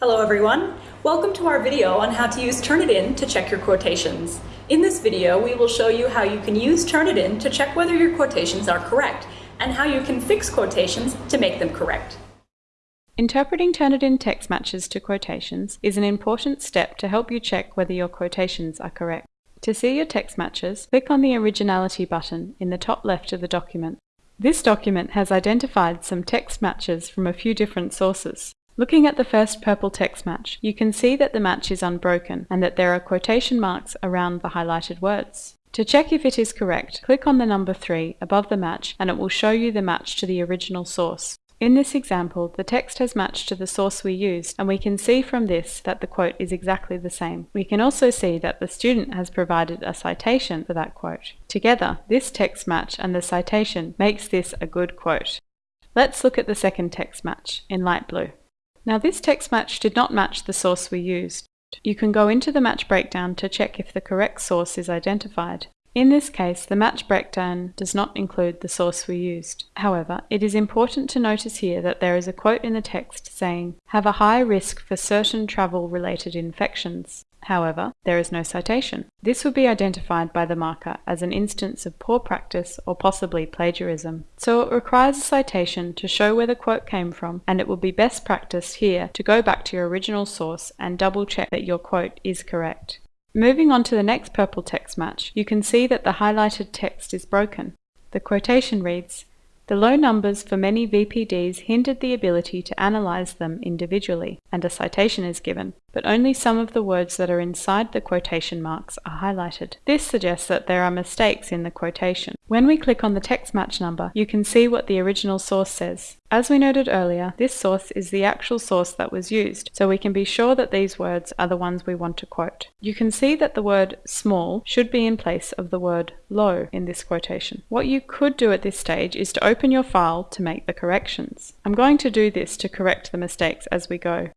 Hello everyone! Welcome to our video on how to use Turnitin to check your quotations. In this video, we will show you how you can use Turnitin to check whether your quotations are correct, and how you can fix quotations to make them correct. Interpreting Turnitin text matches to quotations is an important step to help you check whether your quotations are correct. To see your text matches, click on the Originality button in the top left of the document. This document has identified some text matches from a few different sources. Looking at the first purple text match, you can see that the match is unbroken and that there are quotation marks around the highlighted words. To check if it is correct, click on the number 3 above the match and it will show you the match to the original source. In this example, the text has matched to the source we used, and we can see from this that the quote is exactly the same. We can also see that the student has provided a citation for that quote. Together, this text match and the citation makes this a good quote. Let's look at the second text match, in light blue. Now this text match did not match the source we used. You can go into the match breakdown to check if the correct source is identified. In this case, the match breakdown does not include the source we used. However, it is important to notice here that there is a quote in the text saying, have a high risk for certain travel-related infections. However, there is no citation. This would be identified by the marker as an instance of poor practice or possibly plagiarism. So it requires a citation to show where the quote came from and it would be best practice here to go back to your original source and double check that your quote is correct. Moving on to the next purple text match, you can see that the highlighted text is broken. The quotation reads, the low numbers for many VPDs hindered the ability to analyze them individually, and a citation is given, but only some of the words that are inside the quotation marks are highlighted. This suggests that there are mistakes in the quotation. When we click on the text match number, you can see what the original source says. As we noted earlier, this source is the actual source that was used, so we can be sure that these words are the ones we want to quote. You can see that the word small should be in place of the word low in this quotation. What you could do at this stage is to open your file to make the corrections. I'm going to do this to correct the mistakes as we go.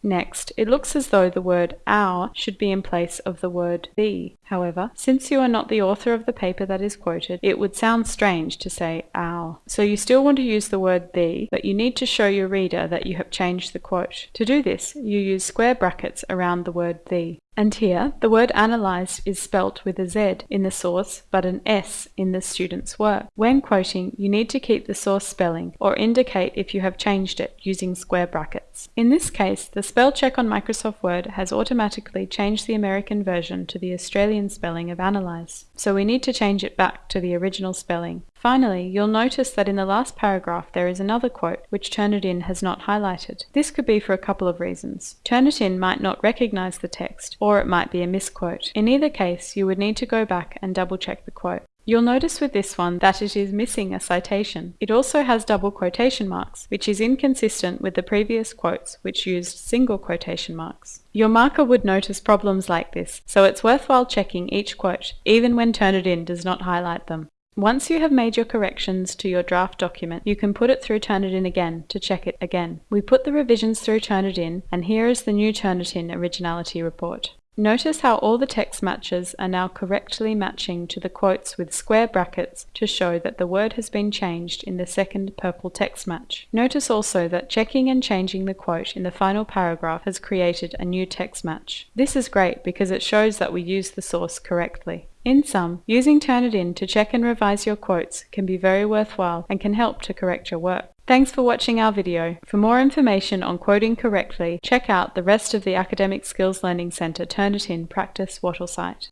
Next, it looks as though the word our should be in place of the word the. However, since you are not the author of the paper that is quoted, it would sound strange to say our. So you still want to use the word the, but you need to show your reader that you have changed the quote. To do this, you use square brackets around the word the. And here, the word analyzed is spelt with a Z in the source but an S in the student's work. When quoting, you need to keep the source spelling or indicate if you have changed it using square brackets. In this case, the spell check on Microsoft Word has automatically changed the American version to the Australian spelling of analyze. So we need to change it back to the original spelling. Finally, you'll notice that in the last paragraph there is another quote which Turnitin has not highlighted. This could be for a couple of reasons. Turnitin might not recognize the text, or it might be a misquote. In either case, you would need to go back and double check the quote. You'll notice with this one that it is missing a citation. It also has double quotation marks, which is inconsistent with the previous quotes which used single quotation marks. Your marker would notice problems like this, so it's worthwhile checking each quote, even when Turnitin does not highlight them. Once you have made your corrections to your draft document, you can put it through Turnitin again to check it again. We put the revisions through Turnitin, and here is the new Turnitin originality report. Notice how all the text matches are now correctly matching to the quotes with square brackets to show that the word has been changed in the second purple text match. Notice also that checking and changing the quote in the final paragraph has created a new text match. This is great because it shows that we used the source correctly. In sum, using Turnitin to check and revise your quotes can be very worthwhile and can help to correct your work. Thanks for watching our video. For more information on quoting correctly, check out the rest of the Academic Skills Learning Centre Turnitin Practice Wattle site.